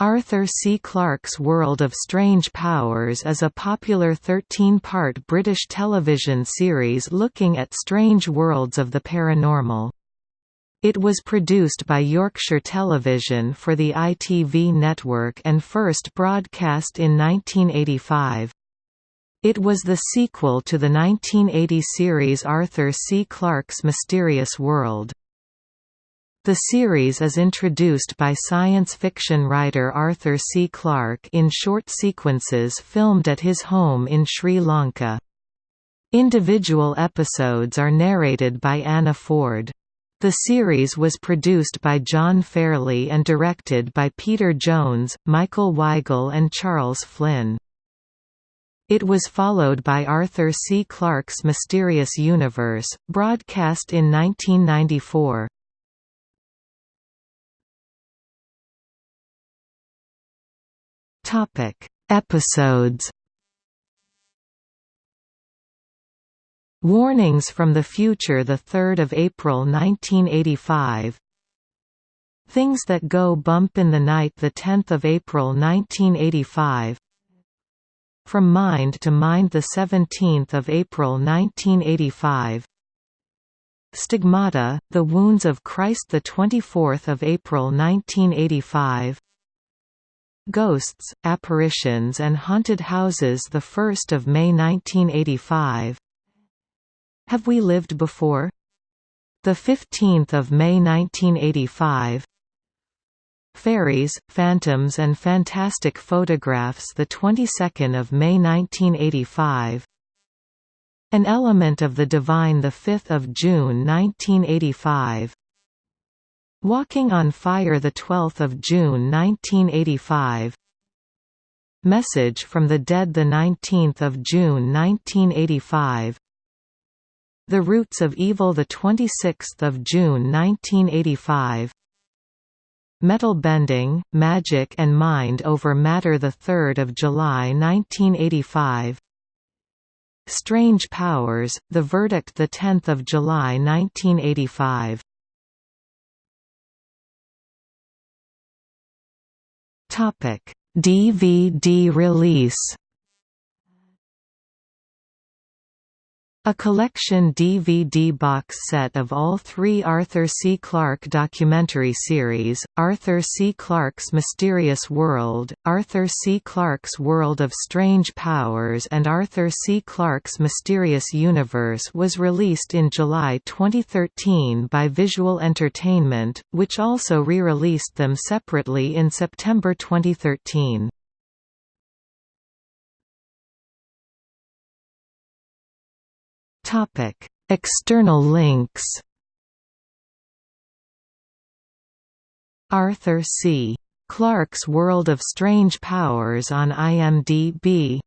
Arthur C. Clarke's World of Strange Powers is a popular 13-part British television series looking at strange worlds of the paranormal. It was produced by Yorkshire Television for the ITV network and first broadcast in 1985. It was the sequel to the 1980 series Arthur C. Clarke's Mysterious World. The series is introduced by science fiction writer Arthur C. Clarke in short sequences filmed at his home in Sri Lanka. Individual episodes are narrated by Anna Ford. The series was produced by John Fairley and directed by Peter Jones, Michael Weigall and Charles Flynn. It was followed by Arthur C. Clarke's Mysterious Universe, broadcast in 1994. Topic: Episodes. Warnings from the Future the 3rd of April 1985 Things That Go Bump in the Night the 10th of April 1985 From Mind to Mind the 17th of April 1985 Stigmata The Wounds of Christ the 24th of April 1985 Ghosts, Apparitions and Haunted Houses 1 May 1985 Have We Lived Before? 15 May 1985 Fairies, Phantoms and Fantastic Photographs the 22nd of May 1985 An Element of the Divine the 5th of June 1985 Walking on Fire 12 June 1985 Message from the Dead 19 June 1985 The Roots of Evil 26 June 1985 Metal Bending, Magic and Mind over Matter 3 July 1985 Strange Powers, The Verdict 10 July 1985 DVD release A collection DVD box set of all three Arthur C. Clarke documentary series, Arthur C. Clarke's Mysterious World, Arthur C. Clarke's World of Strange Powers and Arthur C. Clarke's Mysterious Universe was released in July 2013 by Visual Entertainment, which also re-released them separately in September 2013. External links. Arthur C. Clarke's World of Strange Powers on IMDb